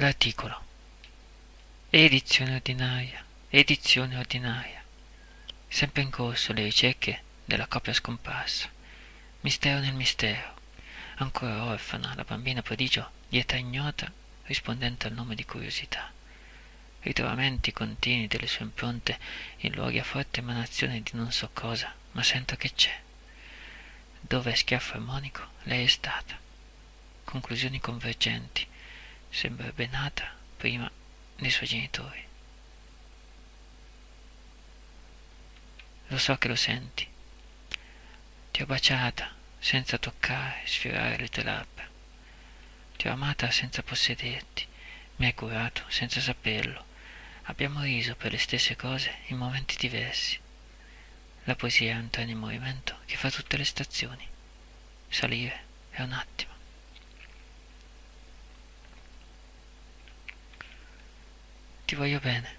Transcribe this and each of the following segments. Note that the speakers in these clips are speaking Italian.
L'articolo. Edizione ordinaria. Edizione ordinaria. Sempre in corso le ricerche della coppia scomparsa. Mistero nel mistero. Ancora orfana, la bambina prodigio di età ignota, rispondente al nome di curiosità. Ritrovamenti continui delle sue impronte in luoghi a forte emanazione di non so cosa, ma sento che c'è. Dove schiaffo armonico, lei è stata. Conclusioni convergenti sembrerebbe nata prima dei suoi genitori. Lo so che lo senti. Ti ho baciata senza toccare, sfiorare le tue labbra. Ti ho amata senza possederti, mi hai curato senza saperlo. Abbiamo riso per le stesse cose in momenti diversi. La poesia è un treno in movimento che fa tutte le stazioni. Salire è un attimo. Ti voglio bene.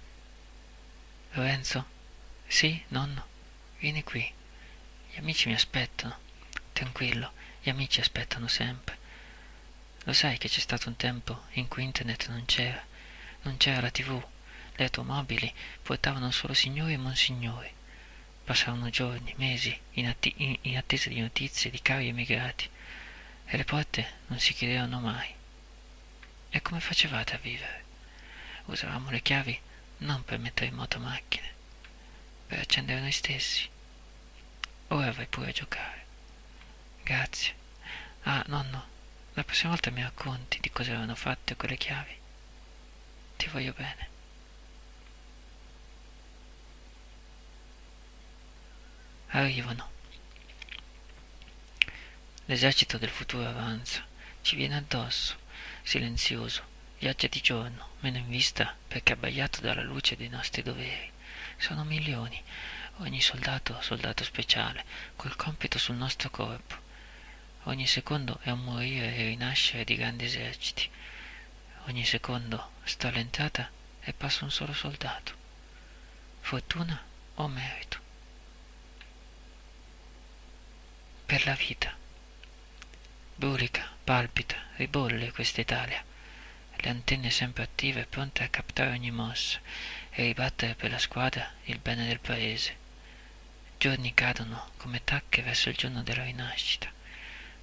Lorenzo? Sì, nonno? Vieni qui. Gli amici mi aspettano. Tranquillo, gli amici aspettano sempre. Lo sai che c'è stato un tempo in cui internet non c'era, non c'era la tv, le automobili portavano solo signori e monsignori. Passavano giorni, mesi in, atti- in, in attesa di notizie di cari emigrati e le porte non si chiudevano mai. E come facevate a vivere? Usavamo le chiavi non per mettere in moto macchine, per accendere noi stessi. Ora vai pure a giocare. Grazie. Ah, nonno, la prossima volta mi racconti di cosa erano fatte quelle chiavi. Ti voglio bene. Arrivano. L'esercito del futuro avanza, ci viene addosso, silenzioso, Viaggia di giorno, meno in vista perché abbagliato dalla luce dei nostri doveri. Sono milioni, ogni soldato soldato speciale, col compito sul nostro corpo. Ogni secondo è un morire e rinascere di grandi eserciti. Ogni secondo sta all'entrata e passa un solo soldato. Fortuna o merito? Per la vita. Brulica, palpita, ribolle questa Italia le antenne sempre attive, pronte a captare ogni mossa e ribattere per la squadra il bene del paese. Giorni cadono come tacche verso il giorno della rinascita.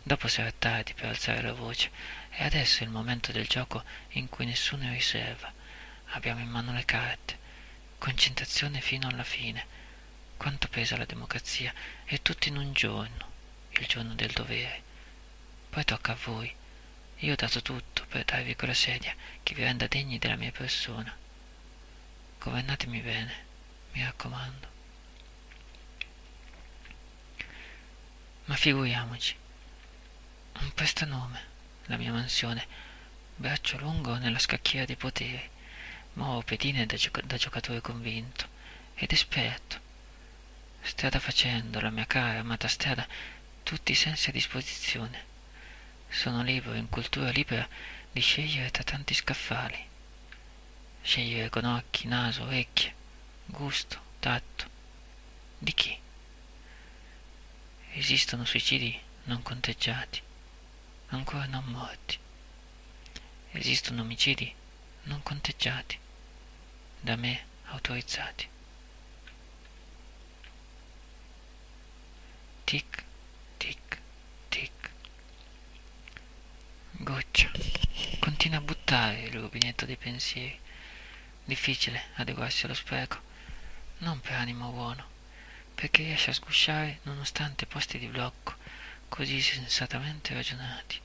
Dopo sarà tardi per alzare la voce e adesso è il momento del gioco in cui nessuno è riserva. Abbiamo in mano le carte. Concentrazione fino alla fine. Quanto pesa la democrazia? E tutto in un giorno, il giorno del dovere. Poi tocca a voi io ho dato tutto per darvi quella sedia che vi renda degni della mia persona. Governatemi bene, mi raccomando. Ma figuriamoci, un prestanome, la mia mansione, braccio lungo nella scacchiera dei poteri, muovo pedine da, gioc- da giocatore convinto ed esperto. Strada facendo, la mia cara amata strada, tutti i sensi a disposizione sono libero in cultura libera di scegliere tra tanti scaffali. Scegliere con occhi, naso, orecchie, gusto, tatto. Di chi? Esistono suicidi non conteggiati, ancora non morti. Esistono omicidi non conteggiati, da me autorizzati. Tic Continua a buttare il rubinetto dei pensieri. Difficile adeguarsi allo spreco, non per animo buono, perché riesce a sgusciare nonostante posti di blocco così sensatamente ragionati.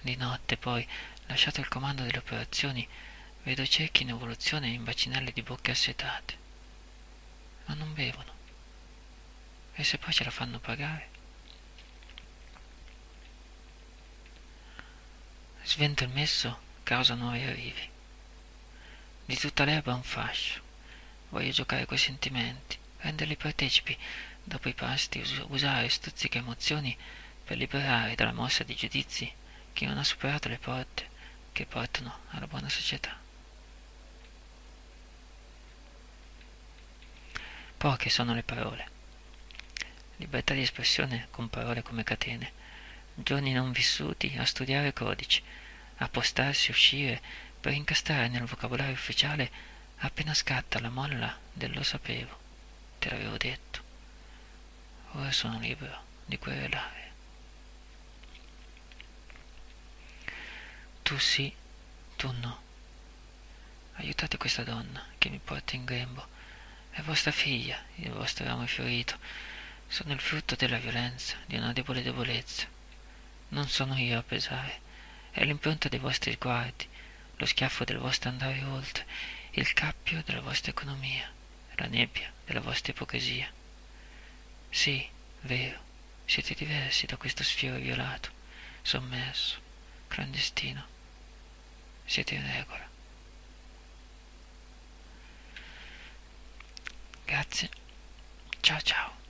Di notte poi, lasciato il comando delle operazioni, vedo ciechi in evoluzione in bacinelle di bocche assetate. Ma non bevono. E se poi ce la fanno pagare? Svento il messo causa nuovi arrivi. Di tutta l'erba un fascio. Voglio giocare coi sentimenti, renderli partecipi dopo i pasti, us- usare stuzziche emozioni per liberare dalla mossa di giudizi chi non ha superato le porte che portano alla buona società. Poche sono le parole. Libertà di espressione con parole come catene giorni non vissuti a studiare codici, a postarsi, uscire, per incastrare nel vocabolario ufficiale appena scatta la molla del lo sapevo, te l'avevo detto. Ora sono libero di querelare. Tu sì, tu no. Aiutate questa donna che mi porta in grembo. È vostra figlia, il vostro ramo fiorito. Sono il frutto della violenza, di una debole debolezza. Non sono io a pesare. È l'impronta dei vostri sguardi, lo schiaffo del vostro andare oltre, il cappio della vostra economia, la nebbia della vostra ipocrisia. Sì, vero, siete diversi da questo sfiore violato, sommerso, clandestino. Siete in regola. Grazie. Ciao ciao.